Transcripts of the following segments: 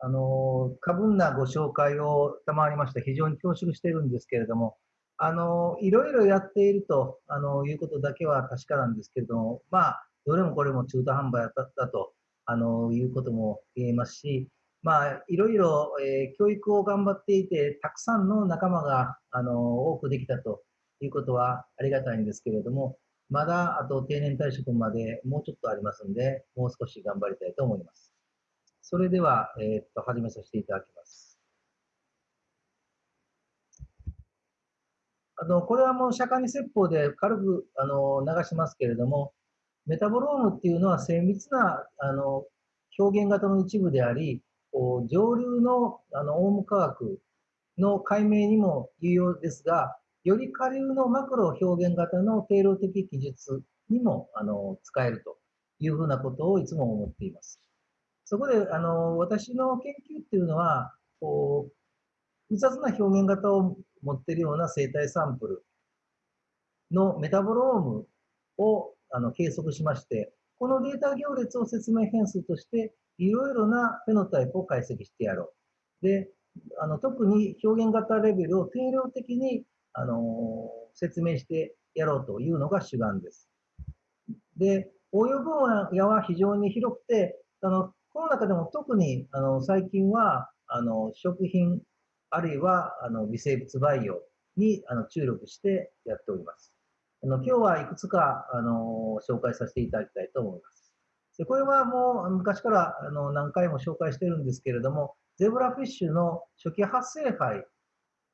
あの、過分なご紹介を賜りまして非常に恐縮しているんですけれども、あの、いろいろやっていると、あの、いうことだけは確かなんですけれども、まあ、どれもこれも中途半端だったと、あの、いうことも言えますし、まあ、いろいろ、えー、教育を頑張っていて、たくさんの仲間が、あの、多くできたということはありがたいんですけれども、まだあと定年退職までもうちょっとありますんで、もう少し頑張りたいと思います。それでは、えー、っと、始めさせていただきます。あの、これはもう釈迦に説法で軽く、あの、流しますけれども、メタボロームっていうのは精密な、あの、表現型の一部であり、こう上流の、あの、オウム科学の解明にも有用ですが、より下流のマクロ表現型の定量的記述にも、あの、使えるというふうなことをいつも思っています。そこで、あの、私の研究っていうのは、こう、複雑な表現型を持っているような生体サンプルのメタボロームをあの計測しまして、このデータ行列を説明変数として、いろいろなフェノタイプを解析してやろう。で、あの特に表現型レベルを定量的にあの説明してやろうというのが主眼です。で、応用分野は非常に広くて、あのこの中でも特にあの最近はあの食品あるいはあの微生物培養にあの注力してやっております。あの今日はいくつかあの紹介させていただきたいと思います。でこれはもう昔からあの何回も紹介してるんですけれども、ゼブラフィッシュの初期発生肺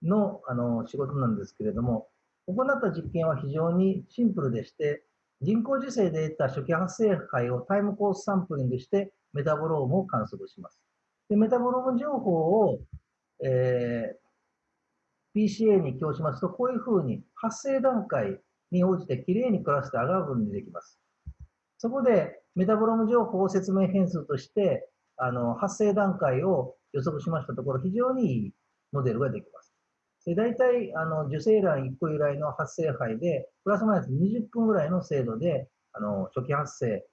のあの仕事なんですけれども、行った実験は非常にシンプルでして、人工授精で得た初期発生胚を time course sampling してメタボロームを観測します。でメタボローム情報を、えー、PCA に供しますと、こういうふうに発生段階に応じてきれいにクラスターが分離できます。そこでメタボローム情報を説明変数としてあの発生段階を予測しましたところ、非常にいいモデルができます。で大体あの受精卵1個由来の発生肺で、プラスマイナス20分ぐらいの精度であの初期発生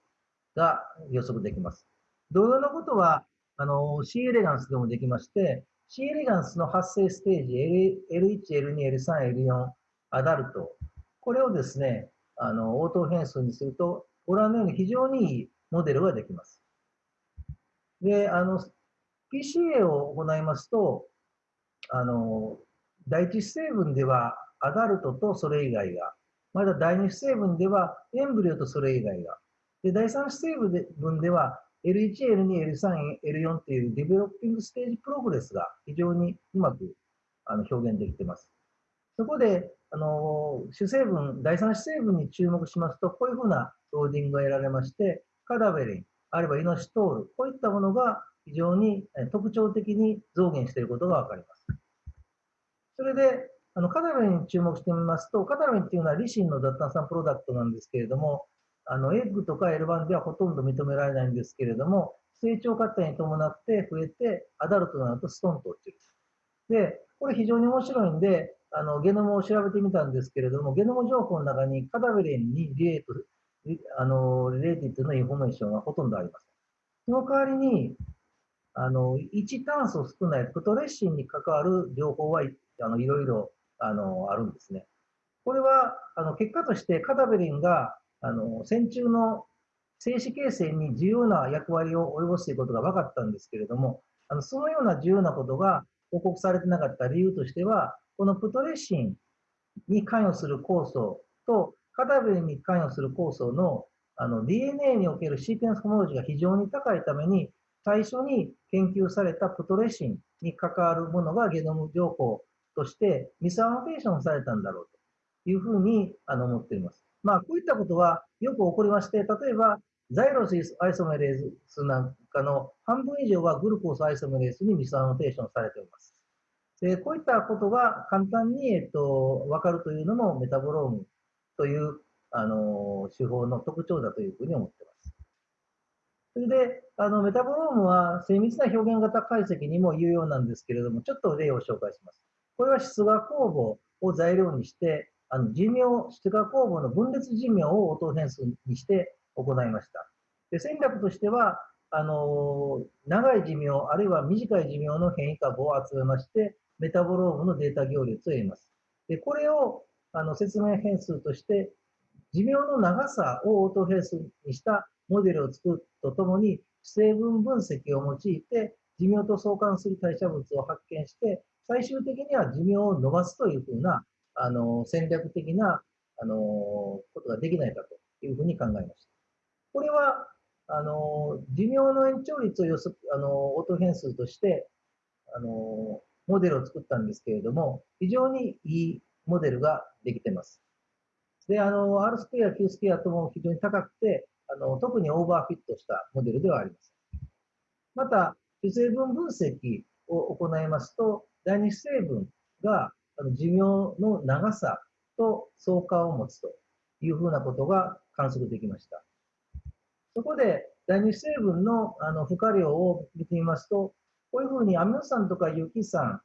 が予測できます。同様のことは、あの、C エレガンスでもできまして、C エレガンスの発生ステージ、L1、L2、L3、L4、アダルト、これをですね、あの、応答変数にすると、ご覧のように非常にいいモデルができます。で、あの、PCA を行いますと、あの、第一成分では adult とそれ以外が、まだ第二成分では embryo とそれ以外が、で第三主成分では L1、L2、L3、L4 っていう developing stage progress が非常にうまくあの表現できてます。そこで、あの主成分、第三主成分に注目しますと、こういうふうなローディングが得られまして、カダベリン、あるいはイノシトール、こういったものが非常に特徴的に増減していることがわかります。それで、あのカダベリンに注目してみますと、カダベリンっていうのはリシンの脱炭酸プロダクトなんですけれども、あの、エッグとか L1 ではほとんど認められないんですけれども、成長過程に伴って増えて、アダルトになるとストンと落ちる。で、これ非常に面白いんで、あの、ゲノムを調べてみたんですけれども、ゲノム情報の中にカダベレンにリレート、あの、 related のインフォメーションがほとんどありません。その代わりに、あの、1炭素少ないプトレッシンに関わる情報は、あの、いろいろ、あの、あるんですね。これは、あの、結果としてカダベリンがあの、線虫の精子形成に重要な役割を及ぼすということが分かったんですけれども、あのそのような重要なことが報告されてなかった理由としては、このプトレシンに関与する酵素とカタベルに関与する酵素のあの DNA におけるシーケンスホモロジーが非常に高いために、最初に研究されたプトレシンに関わるものがゲノム情報としてミスアノテーションされたんだろうというふうにあの思っています。まあ、こういったことはよく起こりまして、例えば、ザイロスアイソメレースなんかの半分以上はグルコースアイソメレースにミスアノテーションされています。でこういったことが簡単に、えっと、分かるというのもメタボロームという、あの手法の特徴だというふうに思っています。それで、あのメタボロームは精密な表現型解析にも有用なんですけれども、ちょっと例を紹介します。これは出芽酵母を材料にして、あの寿命、出芽酵母の分裂寿命を応答変数にして行いました。で戦略としては、あの長い寿命、あるいは短い寿命の変異株を集めまして、メタボロームのデータ行列を得ます。でこれをあの説明変数として、寿命の長さをオートフェースにしたモデルを作るとともに、成分分析を用いて、寿命と相関する代謝物を発見して、最終的には寿命を伸ばすというふうな、あの、戦略的な、あの、ことができないかというふうに考えました。これは、あの、寿命の延長率を予測、あの、オート変数として、あの、モデルを作ったんですけれども、非常にいいモデルができてます。で、あの、R スクエア、Q スクエアとも非常に高くて、あの、特にオーバーフィットしたモデルではあります。また、主成分分析を行いますと、第二主成分が寿命の長さと相関を持つというふうなことが観測できました。そこで、第二成分のあの負荷量を見てみますと、こういうふうにアミノ酸とか有機酸、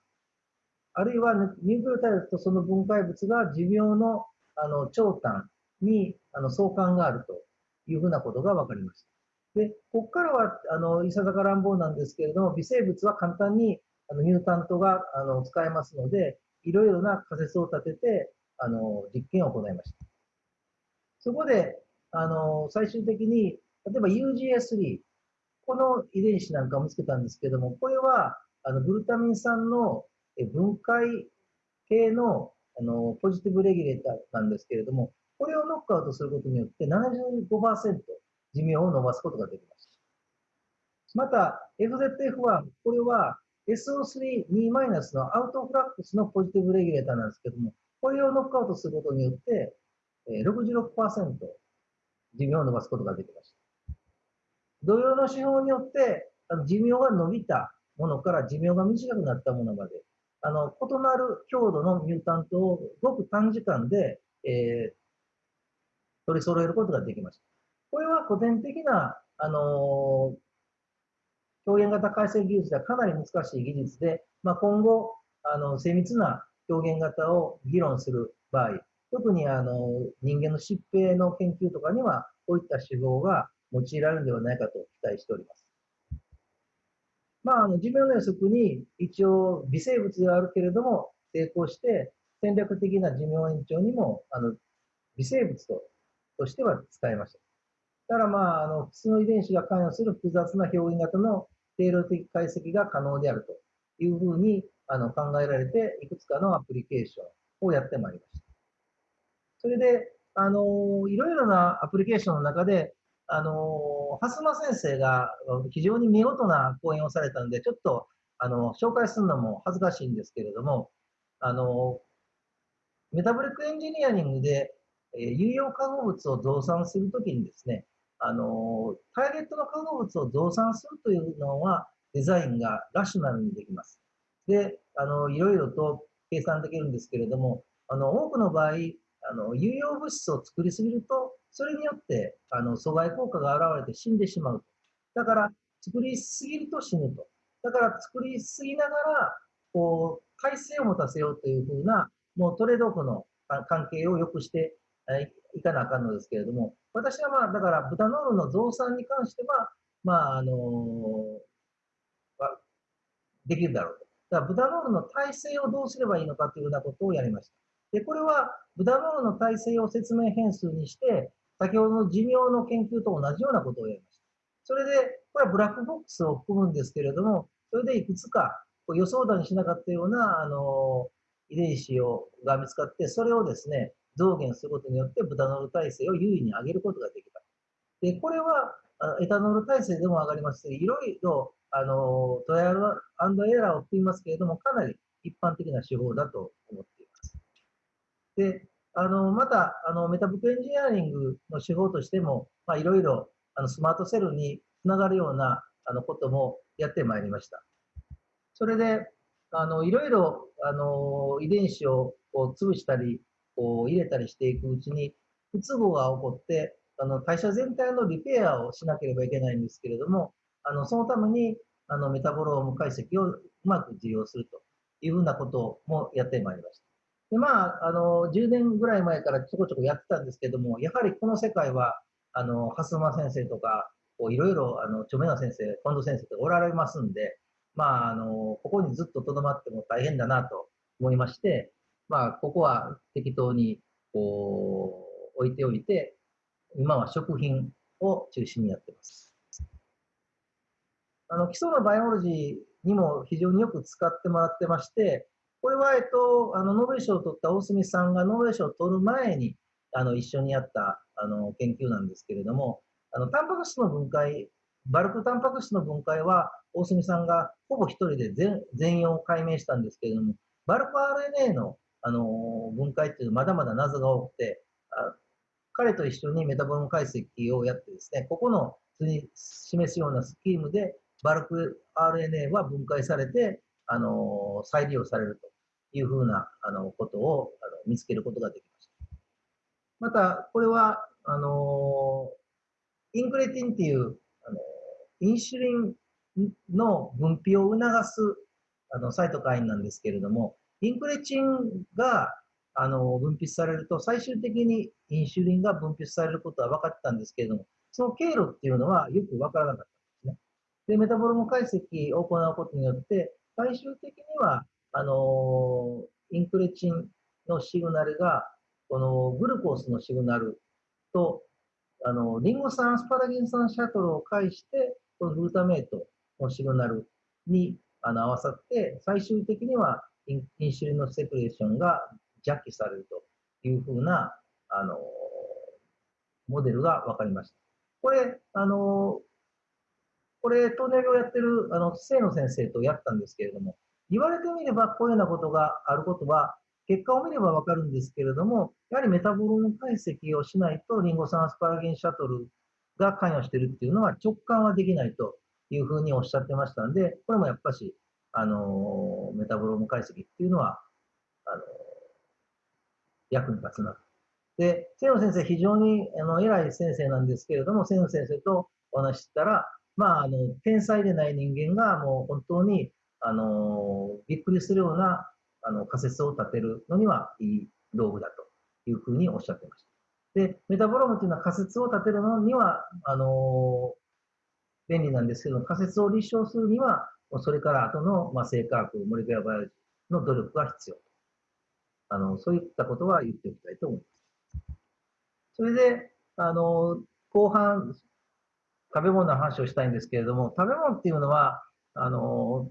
あるいはニュークレオタイドとその分解物が寿命のあの長短にあの相関があるというふうなことが分かりました。で、ここからは、あの、いささか乱暴なんですけれども、微生物は簡単にあのミュータントがあの使えますので、いろいろな仮説を立てて、あの、実験を行いました。そこで、あの、最終的に、例えば UGS3、この遺伝子なんかを見つけたんですけども、これは、あの、グルタミン酸の分解系の、あの、ポジティブレギュレーターなんですけれども、これをノックアウトすることによって75%寿命を伸ばすことができます。また、FZF1、これは SO3-2- のアウトフラックスのポジティブレギュレーターなんですけども、これをノックアウトすることによって、66%寿命を伸ばすことができました。同様の手法によって、あの寿命が伸びたものから寿命が短くなったものまで、あの、異なる強度のミュータントをごく短時間で、えー、取り揃えることができました。これは古典的な、あのー、表現型解析技術ではかなり難しい技術で、まあ、今後、あの、精密な表現型を議論する場合、特にあの、人間の疾病の研究とかには、こういった手法が用いられるのではないかと期待しております。まあ、あの、寿命の予測に一応微生物ではあるけれども、成功して戦略的な寿命延長にも、あの、微生物ととしては使えました。ただまあ、あの、普通の遺伝子が関与する複雑な表現型の定量的解析が可能であるというふうにあの考えられて、いくつかのアプリケーションをやってまいりました。それで、あの、いろいろなアプリケーションの中で、あの、蓮間先生が非常に見事な講演をされたんで、ちょっと、あの、紹介するのも恥ずかしいんですけれども、あの、メタボリックエンジニアリングで、え、有用化合物を増産するときにですね、あの、ターゲットの化合物を増産するというのは、デザインがラシュナルにできます。で、あの、いろいろと計算できるんですけれども、あの、多くの場合、あの、有用物質を作りすぎると、それによって、あの、阻害効果が現れて死んでしまうと。だから、作りすぎると死ぬと。だから、作りすぎながら、こう、耐性を持たせようというふうな、もうトレードオフの関係を良くしていかなあかんのですけれども、私はまあ、だから豚ノールの増産に関しては、まあ、あのできるだろうと。だから豚ノールの体制をどうすればいいのかというようなことをやりました。で、これは豚ノールの体制を説明変数にして、先ほどの寿命の研究と同じようなことをやりました。それで、これはブラックボックスを含むんですけれども、それでいくつか予想だにしなかったような、あの、遺伝子をが見つかって、それをですね、増減することによってブノール耐性を優位に上げることができた。で、これはエタノール耐性でも上がりますし、いろいろあのトライアルエラーを含みますけれども、かなり一般的な手法だと思っています。で、あのまたあのメタブックエンジニアリングの手法としても、まあ、いろいろあのスマートセルにつながるようなあのこともやってまいりました。それで、あのいろいろあの遺伝子をこう潰したり、こう入れたりしていくうちに、不都合が起こって、あの代謝全体のリペアをしなければいけないんですけれども、あのそのためにあのメタボローム解析をうまく利用するというふうなこともやってまいりました。でまあ、あの10年ぐらい前からちょこちょこやってたんですけども、やはりこの世界は、あの、蓮間先生とか、いろいろ、著名な先生、近藤先生とおられますんで、まあ、あの、ここにずっと留まっても大変だなと思いまして、まあ、ここは適当に、こう、置いておいて、今は食品を中心にやってます。あの、基礎のバイオロジーにも非常によく使ってもらってまして、これは、えっと、あの、ノーベル賞を取った大隅さんがノーベル賞を取る前に、あの、一緒にやった、あの、研究なんですけれども、あの、タンパク質の分解、バルクタンパク質の分解は、大隅さんがほぼ一人で全全容を解明したんですけれども、バルク RNA の、あの、分解っていうのはまだまだ謎が多くて、あ彼と一緒にメタボロム解析をやってですね、ここの図に示すようなスキームで、バルク RNA は分解されて、あの、再利用されるというふうな、あの、ことをあの見つけることができました。また、これは、あの、インクレティンっていう、あの、インシュリンの分泌を促す、あの、サイトカインなんですけれども、インクレチンが、あの、分泌されると、最終的にインシュリンが分泌されることは分かったんですけれども、その経路っていうのはよく分からなかったんですね。で、メタボロム解析を行うことによって、最終的には、あの、インクレチンのシグナルが、このグルコースのシグナルと、あの、リンゴ酸、アスパラギン酸シャトルを介して、このグルタメイトのシグナルにあの合わさって、最終的にはインシュリンのセクレーションが弱気されるというふうな、あの、モデルが分かりました。これ、あの、これ、トンネルをやってる、あの、清野先生とやったんですけれども、言われてみればこういうようなことがあることは、結果を見ればわかるんですけれども、やはりメタボローム解析をしないと、リンゴ酸アスパラギンシャトルが関与してるっていうのは直感はできないというふうにおっしゃってましたんで、これもやっぱし、あのメタボローム解析っていうのは、あの役に立つな。で、清野先生、非常にあの偉い先生なんですけれども、清野先生とお話ししたら、まあ、あの、天才でない人間がもう本当に、あのびっくりするようなあの仮説を立てるのにはいい道具だというふうにおっしゃってました。で、メタボロームというのは仮説を立てるのには、あの便利なんですけど、仮説を立証するには、それから後の、まあ、生化学、モレキュラバイオジーの努力が必要。あの、そういったことは言っておきたいと思います。それで、あの、後半、食べ物の話をしたいんですけれども、食べ物っていうのは、あの、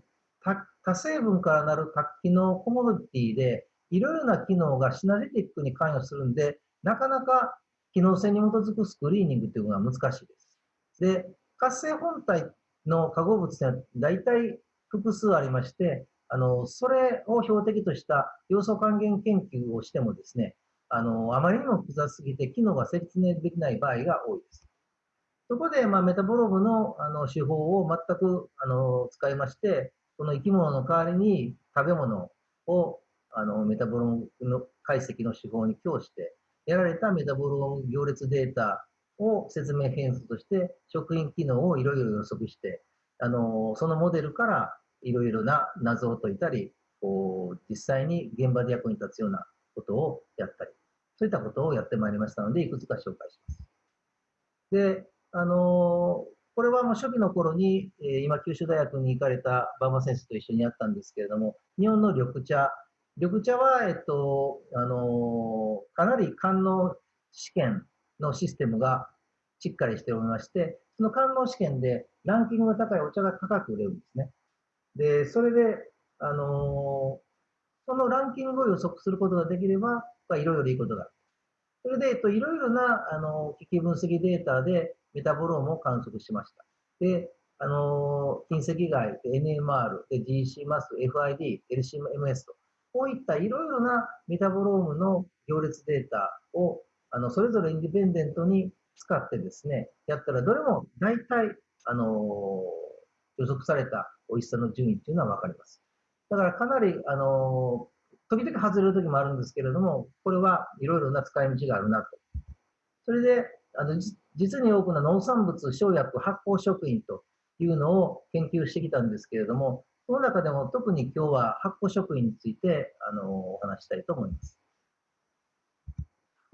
多成分からなる多機能コモディティで、いろいろな機能がシナジティックに関与するんで、なかなか機能性に基づくスクリーニングというのは難しいです。で、活性本体の化合物って大体複数ありまして、あの、それを標的とした要素還元研究をしてもですね、あの、あまりにも複雑すぎて機能が説明できない場合が多いです。そこで、まあ、メタボロームのあの手法を全くあの使いまして、この生き物の代わりに食べ物をあのメタボロームの解析の手法に供して、得られたメタボローム行列データを説明変数として食品機能をいろいろ予測して、あのそのモデルからいろいろな謎を解いたり、こう実際に現場で役に立つようなことをやったり、そういったことをやってまいりましたので、いくつか紹介します。で、あのこれはもう初期の頃に、えー、今九州大学に行かれた馬場先生と一緒にやったんですけれども、日本の緑茶。緑茶は、えっと、あの、かなり官能試験のシステムがしっかりしておりまして、その官能試験でランキングが高いお茶が高く売れるんですね。で、それで、あのー、そのランキングを予測することができれば、まあ、いろいろいいことがある。それで、えっと、いろいろな、あの、危機分析データで、メタボロームを観測しました。で、あのー、近赤外、NMR、GC マス、FID、LCMS と、こういったいろいろなメタボロームの行列データを、あの、それぞれインディペンデントに使ってですね、やったら、どれも大体、あの、予測された美味しさの順位っていうのはわかります。だからかなり、あの、時々外れる時もあるんですけれども、これはいろいろな使い道があるなと。それで、あの実に多くの農産物、生薬、発酵食品というのを研究してきたんですけれども、その中でも特に今日は発酵食品についてあのお話したいと思います。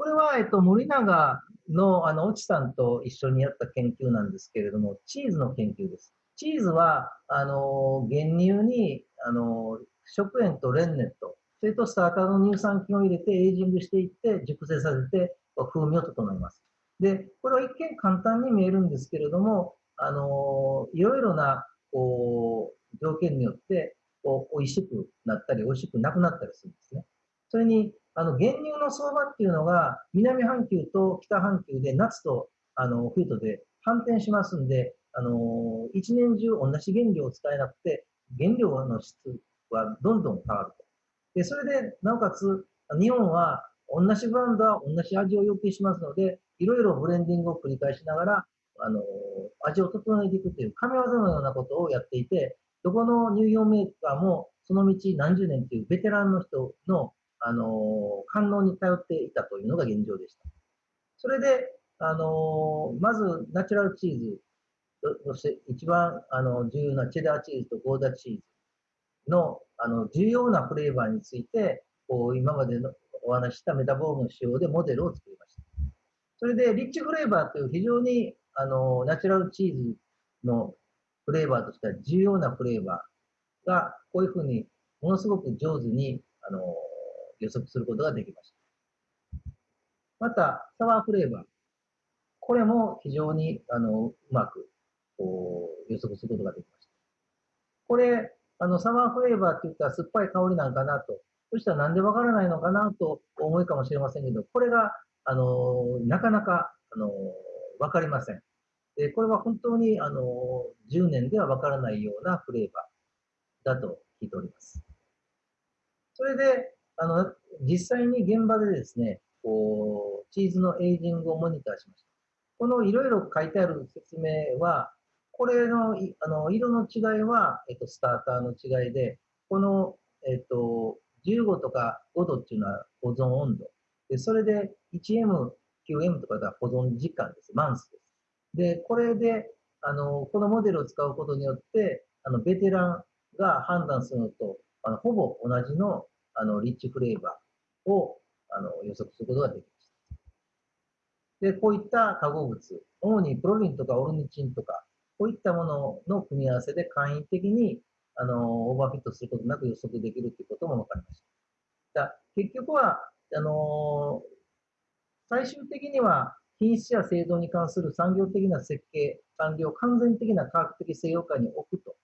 これは、えっと、森永の、あの、越智さんと一緒にやった研究なんですけれども、チーズの研究です。チーズは、あの、原乳に、あの、食塩とレンネット、それとスターターの乳酸菌を入れてエイジングしていって熟成させて風味を整えます。で、これは一見簡単に見えるんですけれども、あの、いろいろな、こう、条件によって、こう、美味しくなったり、美味しくなくなったりするんですね。それに、あの、原乳の相場っていうのが、南半球と北半球で夏と、あの、冬とで反転しますんで、あの、一年中同じ原料を使えなくて、原料の質はどんどん変わると。で、それで、なおかつ、日本は同じブランドは同じ味を要求しますので、いろいろブレンディングを繰り返しながら、あの、味を整えていくという神業のようなことをやっていて、どこの乳業メーカーもその道何十年というベテランの人の、あの、感能に頼っていたというのが現状でした。それで、あの、まずナチュラルチーズそして一番あの重要なチェダーチーズとゴーダチーズのあの重要なフレーバーについて、こう今までのお話したメタボームの仕様でモデルを作りました。それで、リッチフレーバーという非常にあのナチュラルチーズのフレーバーとしては重要なフレーバーが、こういうふうにものすごく上手にあの予測することができました。また、サワーフレーバー。これも非常にあのうまくこう予測することができました。これ、あの、サマーフレーバーって言ったら酸っぱい香りなんかなと。そしたらなんでわからないのかなと思いかもしれませんけど、これが、あの、なかなか、あの、わかりません。で、これは本当に、あの、10年ではわからないようなフレーバーだと聞いております。それで、あの、実際に現場でですね、こう、チーズのエイジングをモニターしました。このいろいろ書いてある説明は、これのあの色の違いは、えっと、スターターの違いで、この、えっと、15とか5度っていうのは保存温度。で、それで 1M、9M とかが保存時間です。マンスです。で、これで、あの、このモデルを使うことによって、あの、ベテランが判断するのと、あの、ほぼ同じの、あの、リッチフレーバーを、あの、予測することができます。で、こういった化合物、主にプロリンとかオルニチンとか、こういったものの組み合わせで簡易的にあのオーバーフィットすることなく予測できるということも分かりました。だ結局は、あの最終的には品質や製造に関する産業的な設計、産業完全的な科学的制御下に置くと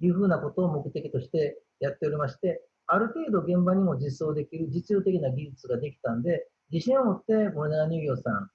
いうふうなことを目的としてやっておりまして、ある程度現場にも実装できる実用的な技術ができたんで、自信を持ってモレナ乳業さん、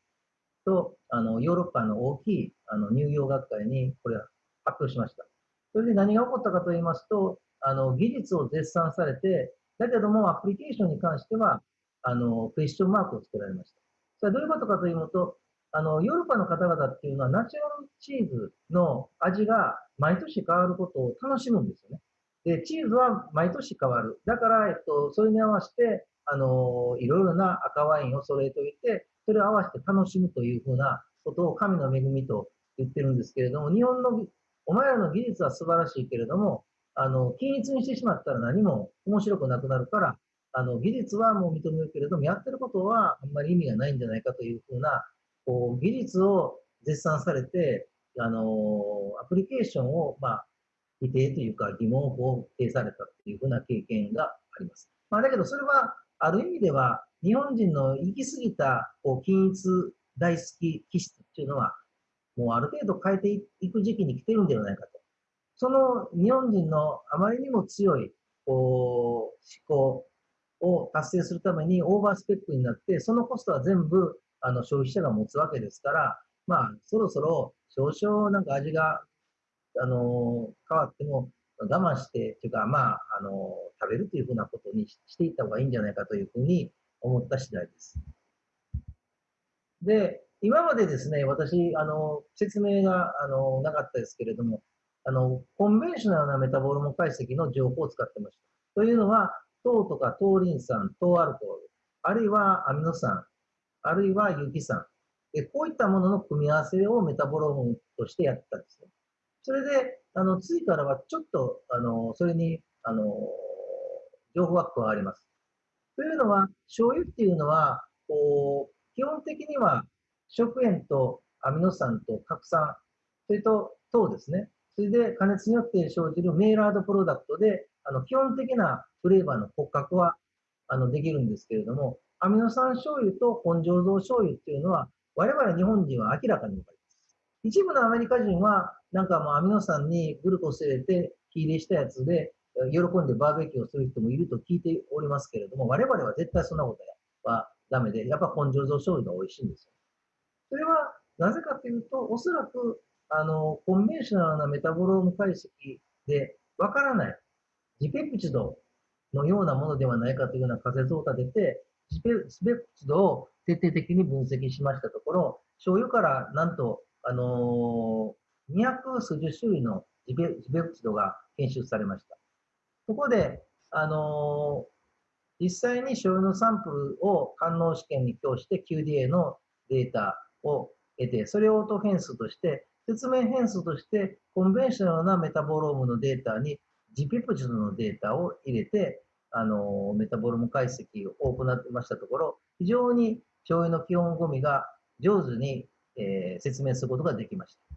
と、あの、ヨーロッパの大きい、あの、乳業学会に、これは発表しました。それで何が起こったかと言いますと、あの、技術を絶賛されて、だけども、アプリケーションに関しては、あの、クエスチョンマークをつけられました。それはどういうことかというと、あの、ヨーロッパの方々っていうのは、ナチュラルチーズの味が毎年変わることを楽しむんですよね。で、チーズは毎年変わる。だから、えっと、それに合わせて、あの、いろいろな赤ワインを揃えておいて、それを合わせて楽しむというふうなことを神の恵みと言ってるんですけれども、日本の、お前らの技術は素晴らしいけれども、あの、均一にしてしまったら何も面白くなくなるから、あの、技術はもう認めるけれども、やってることはあんまり意味がないんじゃないかというふうな、こう、技術を絶賛されて、あの、アプリケーションを、まあ、否定というか疑問を否定されたというふうな経験があります。まあ、だけどそれは、ある意味では、日本人の行き過ぎたこう均一大好き気質っていうのは、もうある程度変えていく時期に来てるんではないかと。その日本人のあまりにも強いこう思考を達成するためにオーバースペックになって、そのコストは全部あの消費者が持つわけですから、まあ、そろそろ少々なんか味が、あの変わっても我慢して、というか、まあ、あの食べるというふうなことにしていった方がいいんじゃないかというふうに思った次第です。で、今までですね、私、あの、説明が、あの、なかったですけれども、あの、 conventional なメタボローム解析の情報を使ってました。というのは、糖とか糖リン酸、糖アルコール、あるいはアミノ酸、あるいは有機酸。こういったものの組み合わせをメタボロームとしてやったんですね。それで、あの、次からはちょっと、あの、それに、あの、情報が加わります。というのは、醤油っていうのは、こう、基本的には食塩とアミノ酸と核酸、それと糖ですね。それで加熱によって生じるメイラードプロダクトで、あの基本的なフレーバーの骨格はあのできるんですけれども、アミノ酸醤油と本醸造醤油っていうのは、我々日本人は明らかに分かります。一部のアメリカ人は、なんかもうアミノ酸にグルコス入れて火入れしたやつで、喜んでバーベキューをする人もいると聞いておりますけれども、我々は絶対そんなことはダメで、やっぱ本醸造醤油が美味しいんですよ。それはなぜかというと、おそらく、あの、コンベンショナルなメタボローム解析でわからない、ジペプチドのようなものではないかというような仮説を立てて、ジペジペプチドを徹底的に分析しましたところ、醤油からなんと、あのー、200数十種類のジペジペプチドが検出されました。そこで、あのー、実際に醤油のサンプルを官能試験に供して QDA のデータを得て、それを音変数として、説明変数として conventional なメタボロームのデータにジペプチドのデータを入れて、あの、メタボローム解析を行ってましたところ、非常に醤油の基本五味が上手に、えー、説明することができました。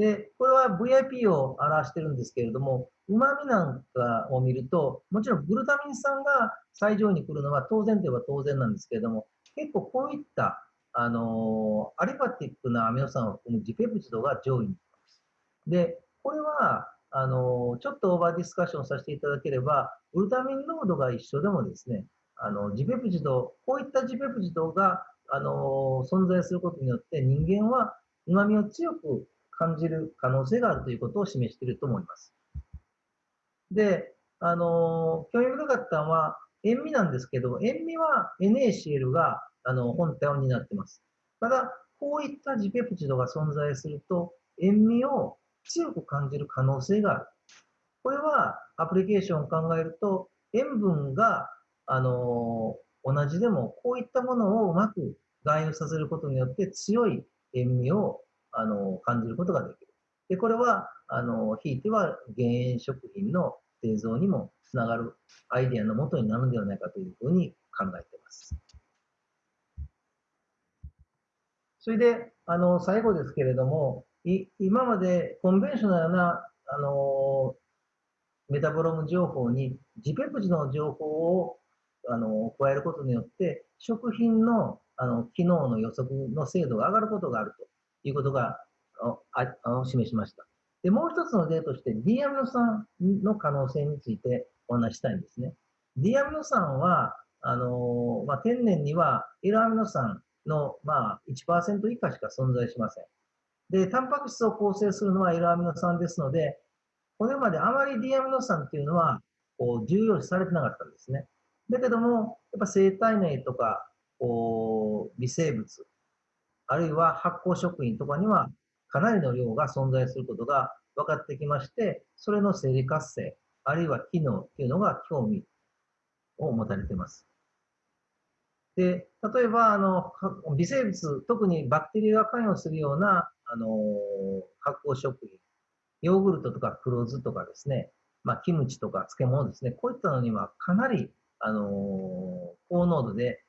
で、これは VIP を表してるんですけれども、旨味なんかを見ると、もちろんグルタミン酸が最上位に来るのは当然といえば当然なんですけれども、結構こういった、あのー、 aliphatic なアミノ酸を含むジペプチドが上位に来ます。で、これは、あのー、ちょっと over discussion させていただければ、グルタミン酸濃度が一緒でもですね、あの、ジペプチド、こういったジペプチドが、あのー、存在することによって人間は旨味を強く感じる可能性があるということを示していると思います。で、あのー、興味深かったのは、塩味なんですけど、塩味は NaCl があの本体を担ってます。ただ、こういったジペプチドが存在すると、塩味を強く感じる可能性がある。これはアプリケーションを考えると、塩分が、あのー、同じでも、こういったものをうまく含有させることによって強い塩味を、あの、感じることができる。で、これは、あの、ひいては減塩食品の製造にもつながるアイデアのもとになるのではないかというふうに考えています。それで、あの、最後ですけれども、い今までコンベンショナルな、あの、メタボロム情報にジペプチの情報を、あの、加えることによって、食品の、あの、機能の予測の精度が上がることがあるということが、ああ示しました。で、もう一つの例として、D アミノ酸の可能性についてお話したいんですね。D アミノ酸は、あのまあ、天然には L アミノ酸の、まあ、1%以下しか存在しません。で、タンパク質を構成するのは L アミノ酸ですので、これまであまり D アミノ酸っていうのは、こう、重要視されてなかったんですね。だけども、やっぱ生体内とか、こう、微生物、あるいは発酵食品とかには、かなりの量が存在することが分かってきまして、それの生理活性、あるいは機能っていうのが興味を持たれています。で、例えば、あの、微生物、特にバクテリアが関与するような、あの、発酵食品、ヨーグルトとか黒酢とかですね、まあ、キムチとか漬物ですね、こういったのにはかなり、あの高濃度で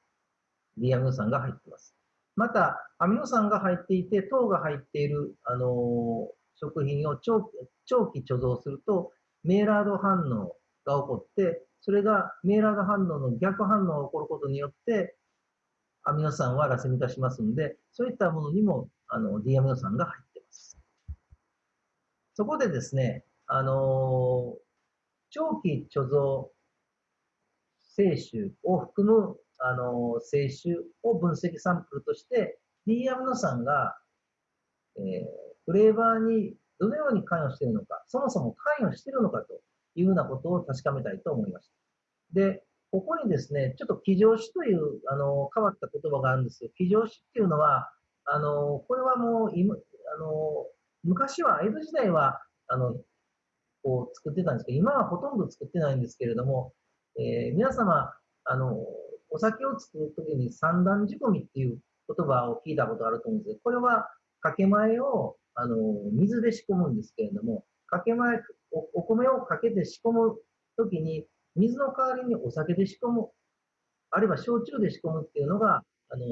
リアミノ酸が入っています。また、アミノ酸が入っていて、糖が入っている、あの食品を長期貯蔵すると、メイラード反応が起こって、それがメイラード反応の逆反応が起こることによって、アミノ酸はラセミ化しますので、そういったものにもあの D アミノ酸が入っています。そこでですね、あの長期貯蔵摂取を含む、あの摂取を分析サンプルとして、D アミノ酸が、えー、フレーバーにどのように関与しているのか、そもそも関与しているのかというようなことを確かめたいと思いました。で、ここにですね、ちょっと騎乗詞というあの変わった言葉があるんですよ。騎乗詞っていうのは、あのこれはもう今あの昔は、江戸時代はあのこう作ってたんですけど、今はほとんど作ってないんですけれども、えー、皆様、あのお酒を作るときに三段仕込みっていう言葉を聞いたことあると思うんですけど、これはかけ前をあの水で仕込むんですけれども、かけ前お、お米をかけて仕込むときに、水の代わりにお酒で仕込む、あるいは焼酎で仕込むっていうのが、あの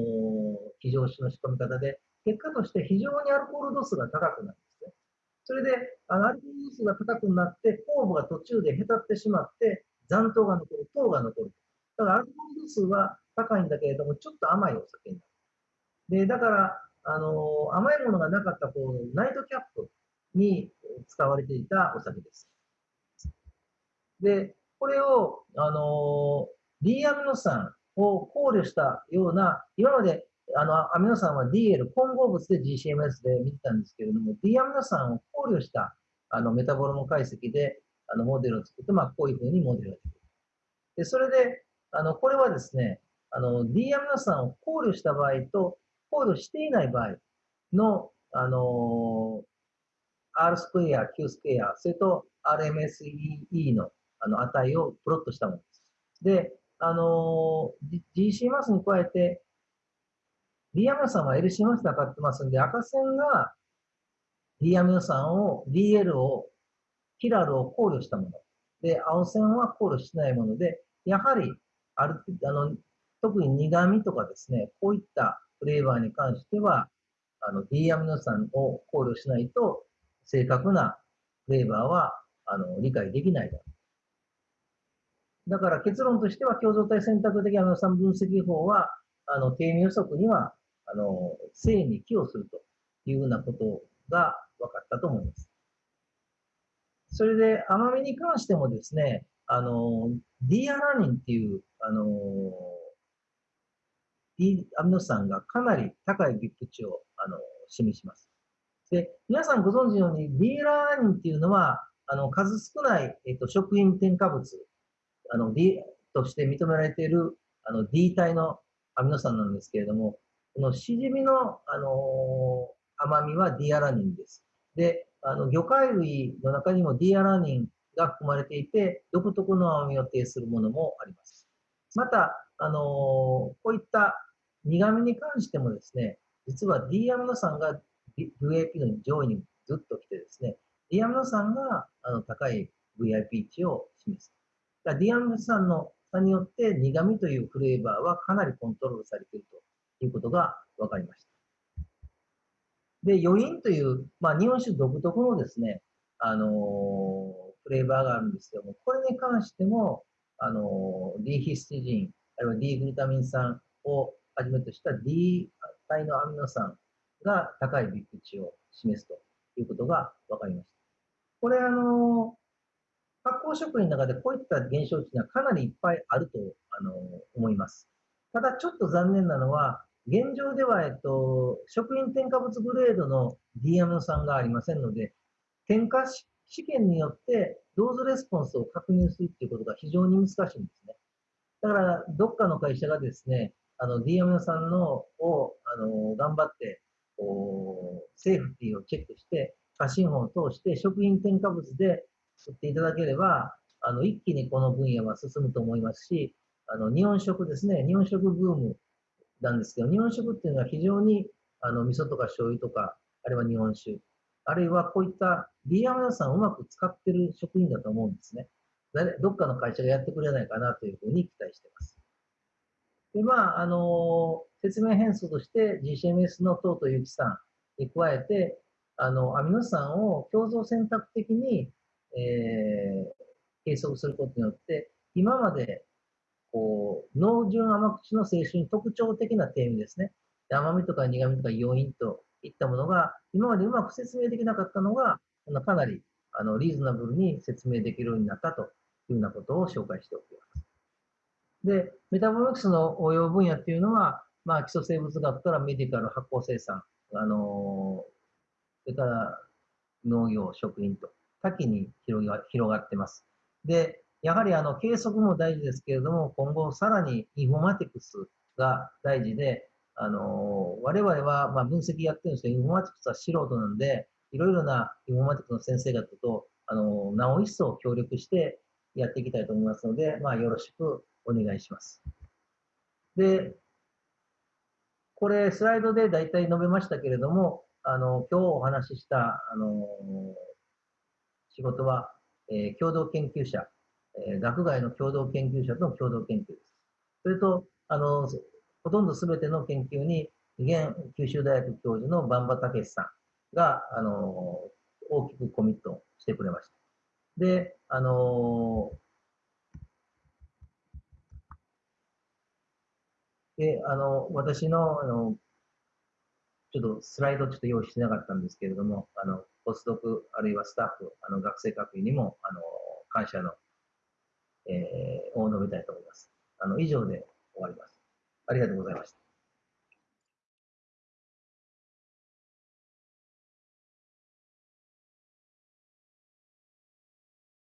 非常酒の仕込み方で、結果として非常にアルコール度数が高くなるんですね。それで、あのアルコール度数が高くなって、酵母が途中でへたってしまって、残糖が残る、糖が残る。だからアルコール度数は高いんだけれども、ちょっと甘いお酒になる。で、だから、あの甘いものがなかったこうナイトキャップに使われていたお酒です。で、これを、あの D アミノ酸を考慮したような、今まであのアミノ酸は DL 混合物で GCMS で見てたんですけれども、D アミノ酸を考慮したあのメタボロム解析であのモデルを作って、まあ、こういうふうにモデルができる。で、それで、あの、これはですね、あの、D アミノ酸を考慮した場合と、考慮していない場合の、あの R スクエア、Q スクエア、それと RMSE のあの値をプロットしたものです。で、あの GC マスに加えて、D アミノ酸は LC マスで測ってますんで、赤線が D アミノ酸を、DL を、キラルを考慮したもの。で、青線は考慮しないもので、やはり、ある、あの、特に苦味とかですね、こういったフレーバーに関しては、あの、D アミノ酸を考慮しないと、正確なフレーバーは、あの、理解できないだろう。だから結論としては、共同体選択的アミノ酸分析法は、あの、低味予測には、あの、性に寄与するというようなことが分かったと思います。それで、甘みに関してもですね、あの、D アラニンっていう、あのー、D アミノ酸がかなり高いビップ値をあの示します。で、皆さんご存知のように D ラーニンっていうのは、あの数少ない、えっと、食品添加物あの D として認められているあの D 体のアミノ酸なんですけれども、このしじみの、あの甘みは D アラニンです。で、あの魚介類の中にも D アラニンが含まれていて、独特の甘みを呈するものもあります。また、あのこういった苦味に関してもですね、実は D アミノ酸が VIP の上位にずっと来てですね、D アミノ酸があの高い VIP 値を示す。D アミノ酸の差によって苦味というフレーバーはかなりコントロールされているということが分かりました。で、余韻という、まあ、日本酒独特のですね、あのー、フレーバーがあるんですけども、これに関しても、あの、D ヒスティジン、あるいは D グルタミン酸をはじめとした D 体のアミノ酸が高いビッグ値を示すということが分かりました。これ、あの、発酵食品の中でこういった現象値がかなりいっぱいあると、あの、思います。ただ、ちょっと残念なのは、現状では、えっと、食品添加物グレードの D アミノ酸がありませんので、添加試験によってドーズレスポンスを確認するっていうことが非常に難しいんですね。だから、どっかの会社がですね、あの、d m さんのを、あの、頑張って、こう、セーフティーをチェックして、過信法を通して食品添加物で吸っていただければ、あの、一気にこの分野は進むと思いますし、あの、日本食ですね、日本食ブームなんですけど、日本食っていうのは非常に、あの、味噌とか醤油とか、あるいは日本酒、あるいはこういった D アミノ酸をうまく使ってる食品だと思うんですね。どっかの会社がやってくれないかなというふうに期待しています。で、まあ、あの、説明変数として GCMS のトートユキ酸に加えて、あの、アミノ酸を共造選択的に、えー、計測することによって、今まで、こう、濃純甘口の性質に特徴的な点ですね。甘みとか苦みとか余韻といったものが、今までうまく説明できなかったのが、かなり、あの、リーズナブルに説明できるようになったというようなことを紹介しておきます。で、メタボロクスの応用分野っていうのは、まあ、基礎生物学からメディカル、発酵生産、あのそれから農業、食品と多岐に広が広がってます。で、やはりあの計測も大事ですけれども、今後さらにインフォマティクスが大事で、あの我々はまあ分析やってるんですけど、インフォマティクスは素人なんで、いろいろなインフォマティクスの先生方と、あのなお一層協力してやっていきたいと思いますので、まあ、よろしくお願いします。で、これスライドで大体述べましたけれども、あの、今日お話しした、あの、仕事は、えー、共同研究者、えー、学外の共同研究者との共同研究です。それと、あの、ほとんど全ての研究に、現九州大学教授の馬場武さんが、あの、大きくコミットしてくれました。で、あので、あの、私の、あの、ちょっとスライドちょっと用意してなかったんですけれども、あの、ポスドク、あるいはスタッフ、あの、学生各位にも、あの、感謝の、えー、を述べたいと思います。あの、以上で終わります。ありがとうございました。